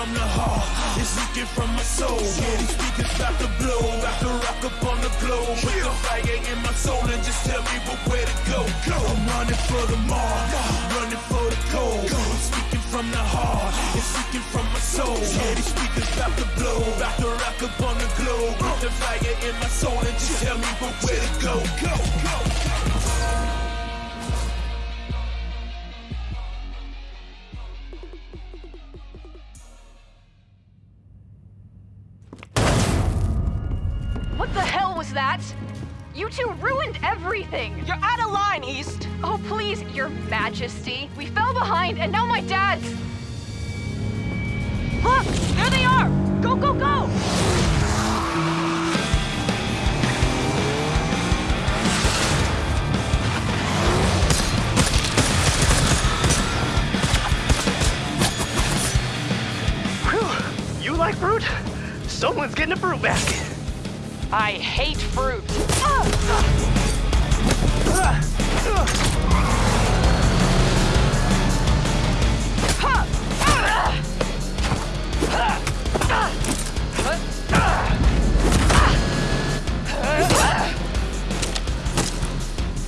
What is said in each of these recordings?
from the heart, it's leaking from my soul. Yeah, these speakers about to blow, about to rock up on the globe. Put the fire in my soul and just tell me where to go. I'm running for the mark, running for the gold. I'm speaking from the heart, it's leaking from my soul. Yeah, these speakers about to blow, about to rock up on the globe. Put the fire in my soul and just tell me where to go. Go, go. What was that? You two ruined everything! You're out of line, East! Oh, please, your majesty. We fell behind, and now my dad's... Look! There they are! Go, go, go! Whew. You like fruit? Someone's getting a fruit basket. I hate fruit.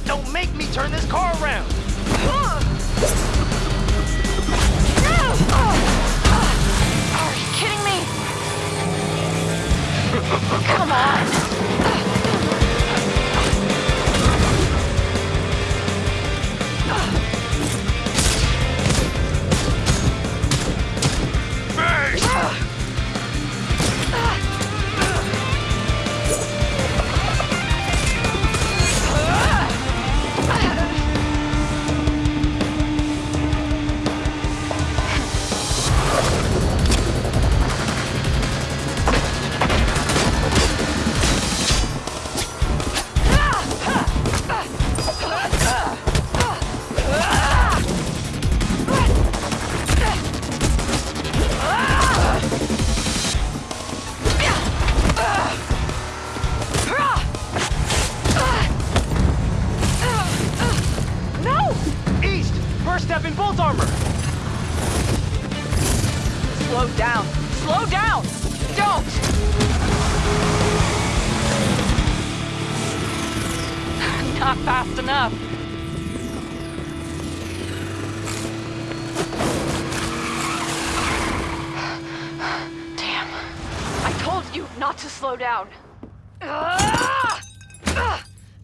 Don't make me turn this car around. Step in bolt armor. Slow down. Slow down! Don't! Not fast enough. Damn. I told you not to slow down.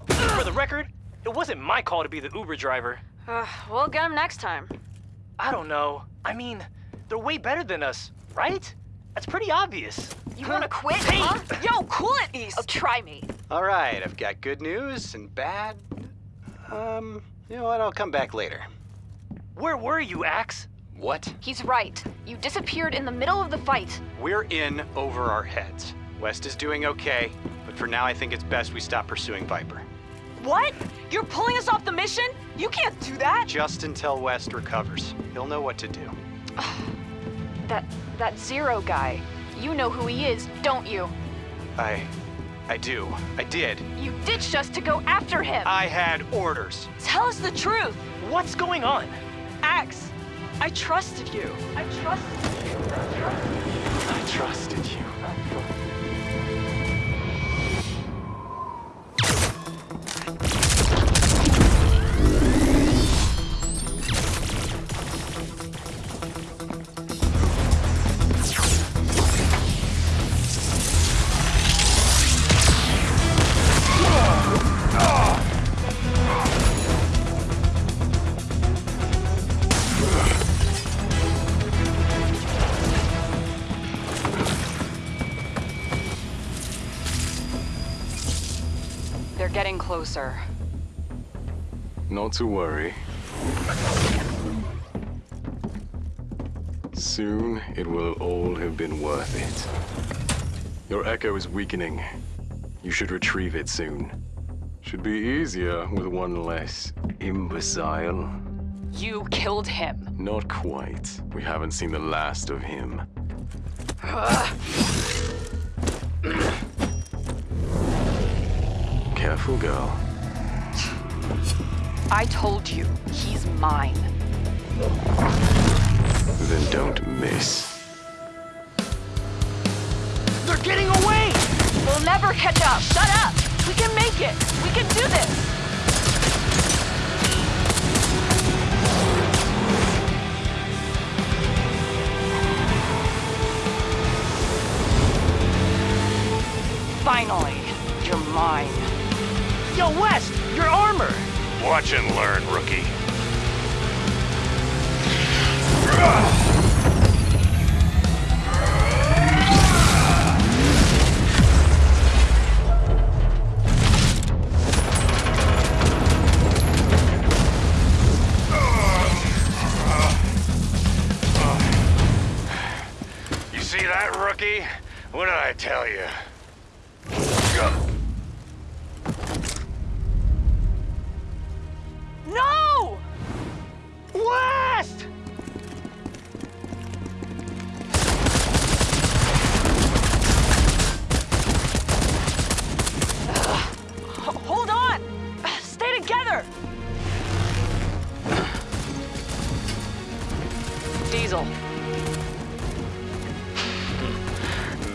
For the record, it wasn't my call to be the Uber driver. Uh, we'll get him next time. I don't know. I mean, they're way better than us, right? That's pretty obvious. You wanna quit, Hey! huh? Yo, cool it, East! Oh, try me. All right, I've got good news and bad. Um, you know what? I'll come back later. Where were you, Axe? What? He's right. You disappeared in the middle of the fight. We're in over our heads. West is doing okay, but for now I think it's best we stop pursuing Viper. What? You're pulling us off the mission? You can't do that! Just until West recovers. He'll know what to do. That that Zero guy. You know who he is, don't you? I. I do. I did. You ditched us to go after him. I had orders. Tell us the truth! What's going on? Axe, I trusted you. I trusted you. I trusted you. They're getting closer. Not to worry. Soon it will all have been worth it. Your echo is weakening. You should retrieve it soon. Should be easier with one less imbecile. You killed him. Not quite. We haven't seen the last of him. careful, girl. I told you, he's mine. Then don't miss. They're getting away! We'll never catch up! Shut up! We can make it! We can do this! Diesel.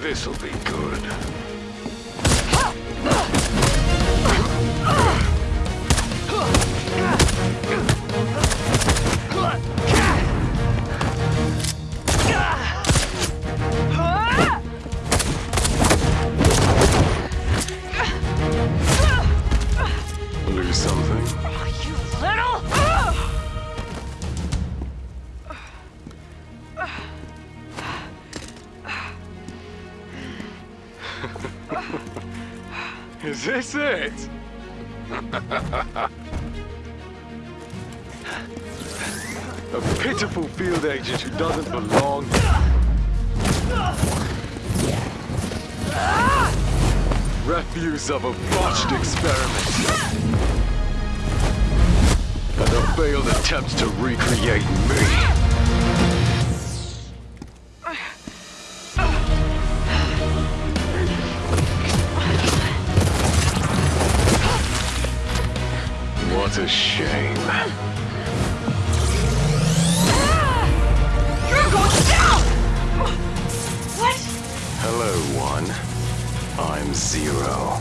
This'll be good. Is this it? A pitiful field agent who doesn't belong. Refuse of a botched experiment. And a failed attempt to recreate me. One. I'm Zero.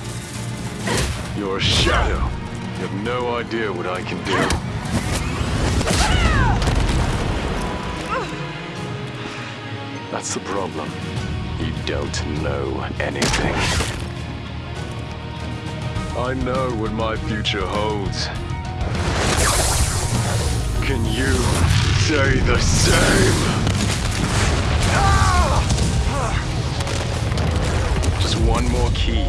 You're a shadow. You have no idea what I can do. That's the problem. You don't know anything. I know what my future holds. Can you say the same? One more key,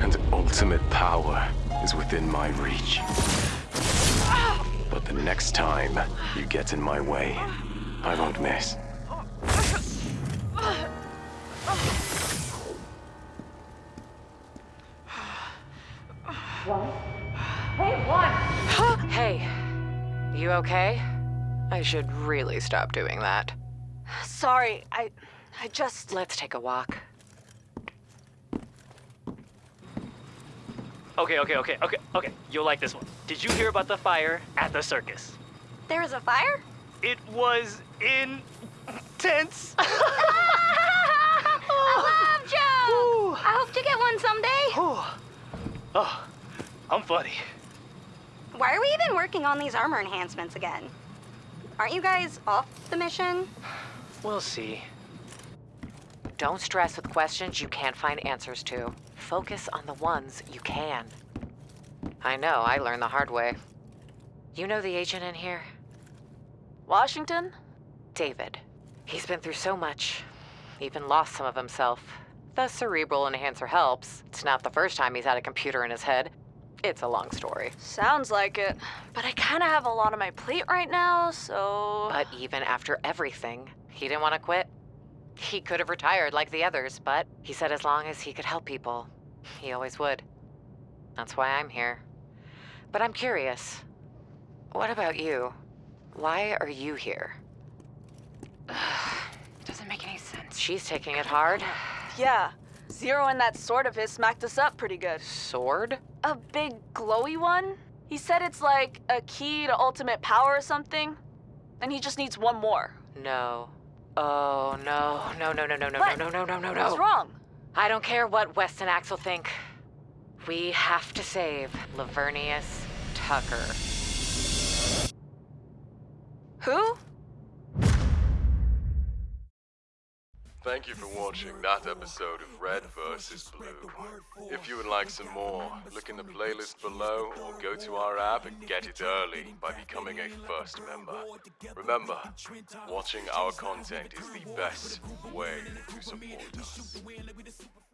and ultimate power is within my reach. But the next time you get in my way, I won't miss. Hey, you okay? I should really stop doing that. Sorry, I. I just. Let's take a walk. Okay, okay, okay, okay, okay. You'll like this one. Did you hear about the fire at the circus? There was a fire? It was intense. I love Joe! I hope to get one someday. oh, I'm funny. Why are we even working on these armor enhancements again? Aren't you guys off the mission? We'll see. Don't stress with questions you can't find answers to. Focus on the ones you can. I know, I learned the hard way. You know the agent in here? Washington? David. He's been through so much, even lost some of himself. The cerebral enhancer helps. It's not the first time he's had a computer in his head. It's a long story. Sounds like it. But I kind of have a lot on my plate right now, so. But even after everything, he didn't want to quit. He could have retired like the others, but he said as long as he could help people, he always would. That's why I'm here. But I'm curious. What about you? Why are you here? Doesn't make any sense. She's taking it hard. Yeah. Zero and that sword of his smacked us up pretty good. Sword? A big glowy one? He said it's like a key to ultimate power or something. And he just needs one more. No. Oh, no. No, no, no, no, no, no, no, no, no, no, What's wrong? I don't care what West and Axel think. We have to save Lavernius Tucker. Who? Thank you for watching that episode of Red vs. Blue. If you would like some more, look in the playlist below or go to our app and get it early by becoming a first member. Remember, watching our content is the best way to support us.